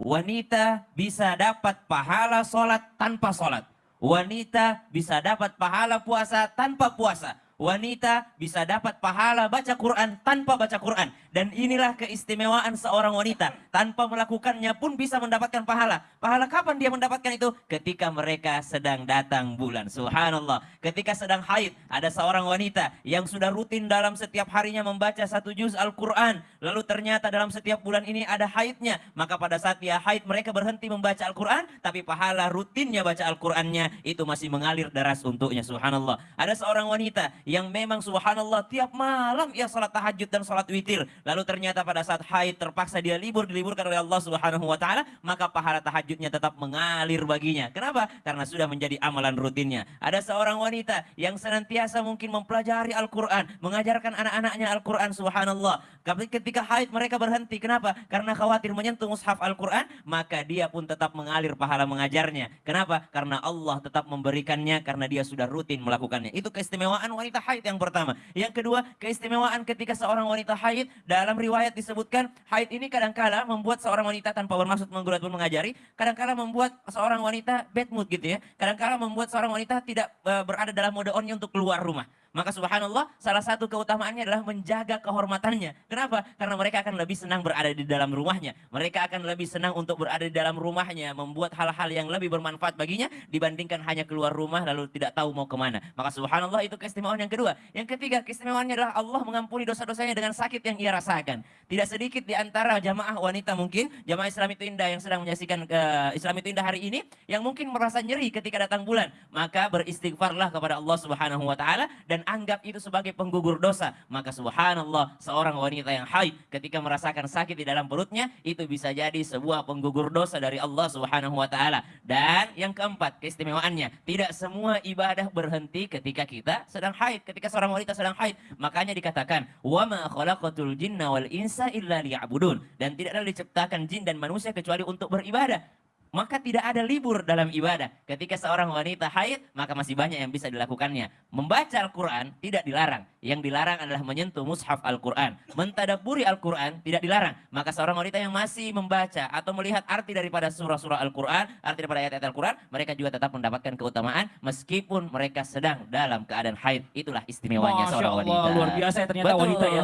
wanita bisa dapat pahala sholat tanpa sholat. Wanita bisa dapat pahala puasa tanpa puasa wanita bisa dapat pahala baca Quran tanpa baca Quran. Dan inilah keistimewaan seorang wanita. Tanpa melakukannya pun bisa mendapatkan pahala. Pahala kapan dia mendapatkan itu? Ketika mereka sedang datang bulan. Subhanallah. Ketika sedang haid, ada seorang wanita yang sudah rutin dalam setiap harinya membaca satu juz Al-Quran. Lalu ternyata dalam setiap bulan ini ada haidnya. Maka pada saat dia haid, mereka berhenti membaca Al-Quran. Tapi pahala rutinnya baca Al-Qurannya itu masih mengalir deras untuknya. Subhanallah. Ada seorang wanita yang memang subhanallah tiap malam ia salat tahajud dan salat witir. Lalu ternyata pada saat haid terpaksa dia libur, diliburkan oleh Allah subhanahu wa ta'ala, maka pahala tahajudnya tetap mengalir baginya. Kenapa? Karena sudah menjadi amalan rutinnya. Ada seorang wanita yang senantiasa mungkin mempelajari Al-Quran, mengajarkan anak-anaknya Al-Quran subhanallah. Ketika haid mereka berhenti. Kenapa? Karena khawatir menyentuh mushaf Al-Quran, maka dia pun tetap mengalir pahala mengajarnya. Kenapa? Karena Allah tetap memberikannya karena dia sudah rutin melakukannya. Itu keistimewaan wanita haid yang pertama. Yang kedua, keistimewaan ketika seorang wanita haid dalam riwayat disebutkan haid ini kadangkala membuat seorang wanita tanpa bermaksud menggurau pun mengajari, kadangkala membuat seorang wanita bad mood gitu ya. Kadangkala membuat seorang wanita tidak uh, berada dalam mode onnya untuk keluar rumah. Maka subhanallah salah satu keutamaannya adalah menjaga kehormatannya. Kenapa? Karena mereka akan lebih senang berada di dalam rumahnya. Mereka akan lebih senang untuk berada di dalam rumahnya. Membuat hal-hal yang lebih bermanfaat baginya dibandingkan hanya keluar rumah lalu tidak tahu mau ke mana. Maka subhanallah itu keistimewaan yang kedua. Yang ketiga keistimewaannya adalah Allah mengampuni dosa-dosanya dengan sakit yang ia rasakan. Tidak sedikit di antara jamaah wanita mungkin, jamaah Islam itu indah yang sedang menyaksikan uh, Islam itu indah hari ini. Yang mungkin merasa nyeri ketika datang bulan. Maka beristighfarlah kepada Allah subhanahu wa ta'ala dan dan anggap itu sebagai penggugur dosa, maka subhanallah seorang wanita yang haid ketika merasakan sakit di dalam perutnya itu bisa jadi sebuah penggugur dosa dari Allah Subhanahu wa taala. Dan yang keempat, keistimewaannya, tidak semua ibadah berhenti ketika kita sedang haid, ketika seorang wanita sedang haid. Makanya dikatakan, "Wa ma khalaqatul jinna wal insa illa liya'budun." Dan tidaklah diciptakan jin dan manusia kecuali untuk beribadah maka tidak ada libur dalam ibadah. Ketika seorang wanita haid, maka masih banyak yang bisa dilakukannya. Membaca Al-Quran tidak dilarang. Yang dilarang adalah menyentuh mushaf Al-Quran. Mentadaburi Al-Quran tidak dilarang. Maka seorang wanita yang masih membaca atau melihat arti daripada surah-surah Al-Quran, arti daripada ayat-ayat Al-Quran, mereka juga tetap mendapatkan keutamaan meskipun mereka sedang dalam keadaan haid. Itulah istimewanya Masya seorang wanita. luar biasa ya ternyata Betul. wanita ya.